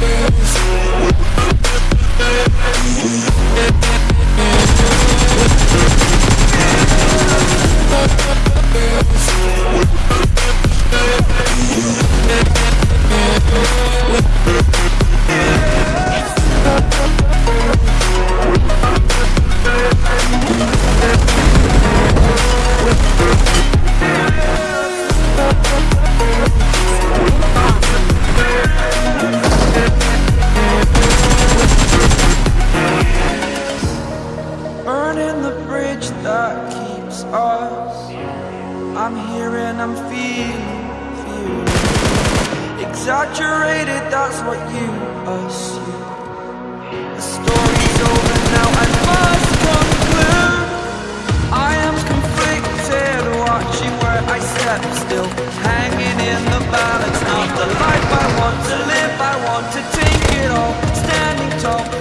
Bells. The bridge that keeps us. I'm here and I'm feeling, feeling Exaggerated, that's what you assume. The story's over now, I must conclude. I am conflicted, watching where I step still. Hanging in the balance, not the life I want to live I want to take it all, standing tall